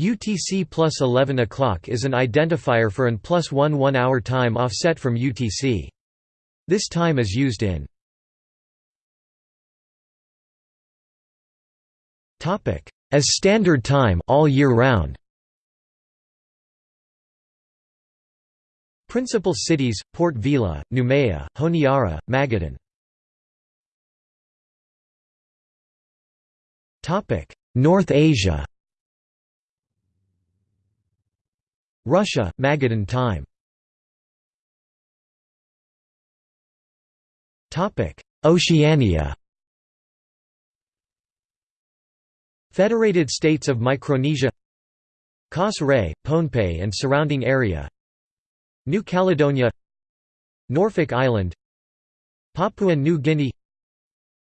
UTC plus 11 o'clock is an identifier for an plus 1 one-hour time offset from UTC. This time is used in as standard time all year round. Principal cities: Port Vila, Noumea, Honiara, Magadan. North Asia. Russia, Magadan time. Topic: Oceania. Federated States of Micronesia. Kosrae, Pohnpei and surrounding area. New Caledonia. Norfolk Island. Papua New Guinea.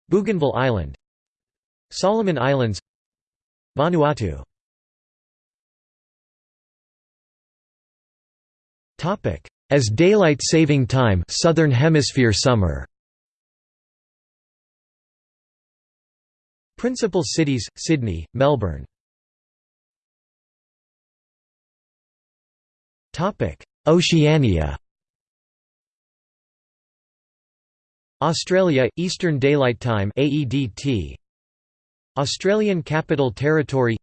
Bougainville Island. Solomon Islands. Vanuatu As daylight saving time Southern Hemisphere summer. Principal cities Sydney, Melbourne. Topic. Oceania. Australia Eastern Daylight Time AEDT Australian Capital Territory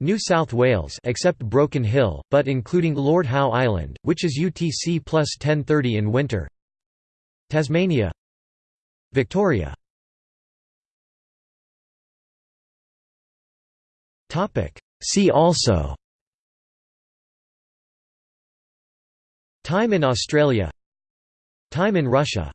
New South Wales except Broken Hill, but including Lord Howe Island, which is UTC plus 1030 in winter. Tasmania. Victoria. See also. Time in Australia. Time in Russia